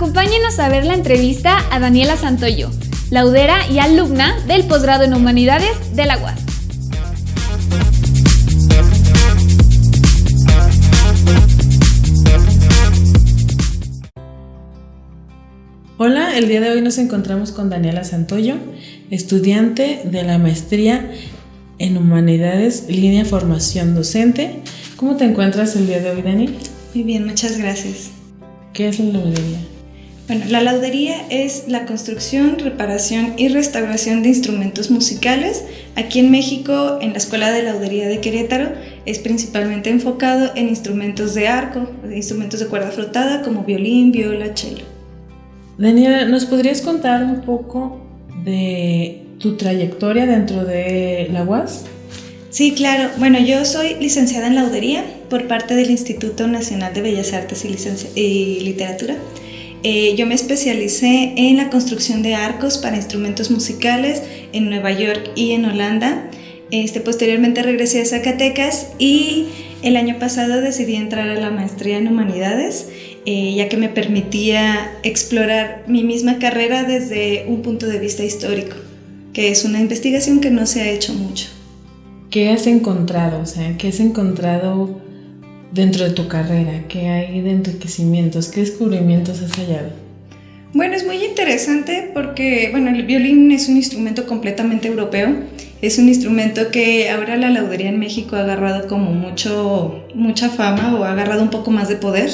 Acompáñanos a ver la entrevista a Daniela Santoyo, laudera y alumna del posgrado en Humanidades de la UAS. Hola, el día de hoy nos encontramos con Daniela Santoyo, estudiante de la maestría en Humanidades, línea formación docente. ¿Cómo te encuentras el día de hoy, Dani? Muy bien, muchas gracias. ¿Qué es la laudería? Bueno, la laudería es la construcción, reparación y restauración de instrumentos musicales. Aquí en México, en la Escuela de Laudería de Querétaro, es principalmente enfocado en instrumentos de arco, instrumentos de cuerda frotada como violín, viola, cello. Daniela, ¿nos podrías contar un poco de tu trayectoria dentro de la UAS? Sí, claro. Bueno, yo soy licenciada en laudería por parte del Instituto Nacional de Bellas Artes y, Literatura. Eh, yo me especialicé en la construcción de arcos para instrumentos musicales en Nueva York y en Holanda. Este, posteriormente regresé a Zacatecas y el año pasado decidí entrar a la maestría en humanidades eh, ya que me permitía explorar mi misma carrera desde un punto de vista histórico, que es una investigación que no se ha hecho mucho. ¿Qué has encontrado? O sea, ¿qué has encontrado dentro de tu carrera? ¿Qué hay de enriquecimientos? ¿Qué descubrimientos has hallado? Bueno, es muy interesante porque, bueno, el violín es un instrumento completamente europeo. Es un instrumento que ahora la laudería en México ha agarrado como mucho, mucha fama o ha agarrado un poco más de poder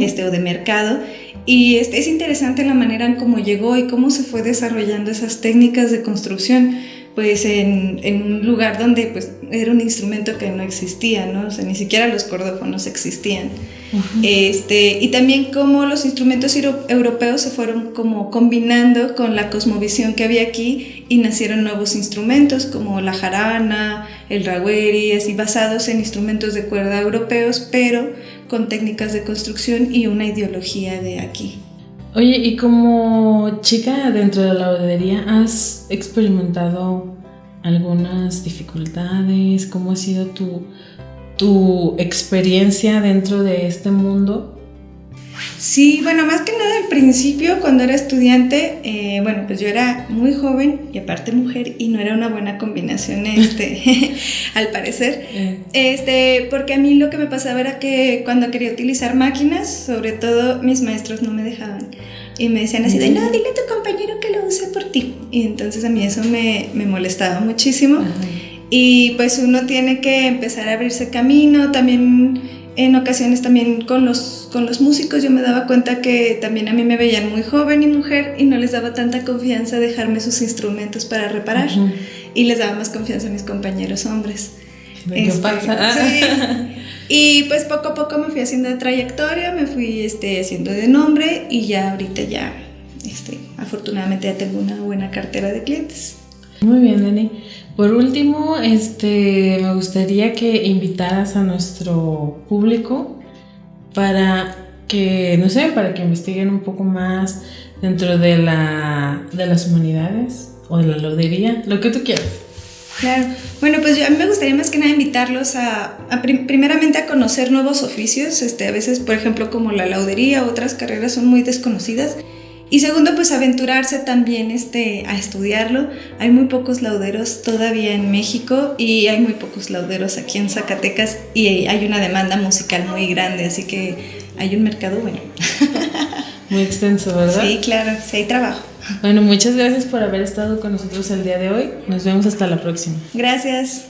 este, o de mercado. Y este, es interesante la manera en cómo llegó y cómo se fue desarrollando esas técnicas de construcción pues en, en, un lugar donde pues era un instrumento que no existía, ¿no? O sea, ni siquiera los cordófonos existían. este, y también cómo los instrumentos europeos se fueron como combinando con la cosmovisión que había aquí y nacieron nuevos instrumentos como la jarana, el raweri, así basados en instrumentos de cuerda europeos, pero con técnicas de construcción y una ideología de aquí. Oye, y como chica dentro de la laudería, ¿has experimentado algunas dificultades? ¿Cómo ha sido tu, tu experiencia dentro de este mundo? Sí, bueno, más que nada al principio, cuando era estudiante, eh, bueno, pues yo era muy joven y aparte mujer y no era una buena combinación, este, al parecer. Eh. Este, porque a mí lo que me pasaba era que cuando quería utilizar máquinas, sobre todo mis maestros no me dejaban. Y me decían así de, no, dile a tu compañero que lo use por ti. Y entonces a mí eso me, me molestaba muchísimo. Y pues uno tiene que empezar a abrirse camino, también en ocasiones también con los, con los músicos yo me daba cuenta que también a mí me veían muy joven y mujer y no les daba tanta confianza dejarme sus instrumentos para reparar y les daba más confianza a mis compañeros hombres. ¿Qué este, pasa? Sí. Y pues poco a poco me fui haciendo de trayectoria, me fui este, haciendo de nombre y ya ahorita ya, este, afortunadamente ya tengo una buena cartera de clientes. Muy bien, Dani. Por último, este, me gustaría que invitaras a nuestro público para que, no sé, para que investiguen un poco más dentro de, la, de las humanidades o de la lodería, lo que tú quieras. Claro. Bueno, pues yo, a mí me gustaría más que nada invitarlos a, primeramente a conocer nuevos oficios. Este, a veces, por ejemplo, como la laudería, otras carreras son muy desconocidas. Y segundo, pues aventurarse también este, a estudiarlo. Hay muy pocos lauderos todavía en México y hay muy pocos lauderos aquí en Zacatecas y hay una demanda musical muy grande, así que hay un mercado bueno. Muy extenso, ¿verdad? Sí, claro, sí hay trabajo. Bueno, muchas gracias por haber estado con nosotros el día de hoy. Nos vemos hasta la próxima. Gracias.